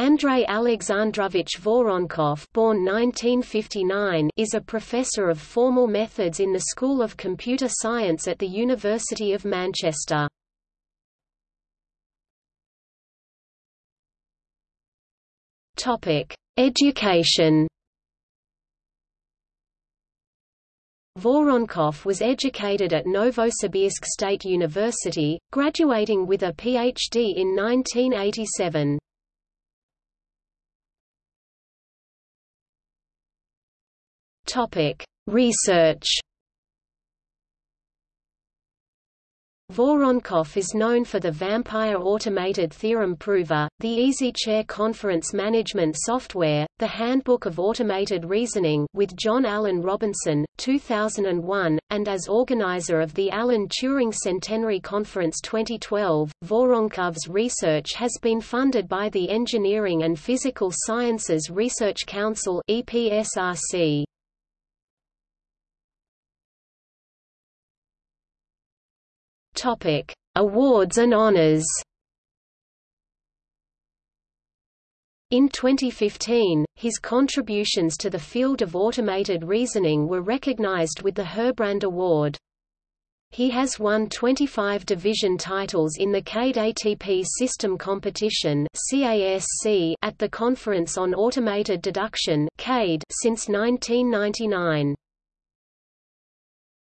Andrei Alexandrovich Voronkov born 1959 is a professor of formal methods in the School of Computer Science at the University of Manchester. Education Voronkov was educated at Novosibirsk State University, graduating with a Ph.D. in 1987. Topic: Research. Voronkov is known for the Vampire Automated Theorem Prover, the EasyChair Conference Management Software, the Handbook of Automated Reasoning with John Alan Robinson, 2001, and as organizer of the Alan Turing Centenary Conference 2012. Voronkov's research has been funded by the Engineering and Physical Sciences Research Council EPSRC. Topic: Awards and honors. In 2015, his contributions to the field of automated reasoning were recognized with the Herbrand Award. He has won 25 division titles in the CADE ATP System Competition at the Conference on Automated Deduction since 1999.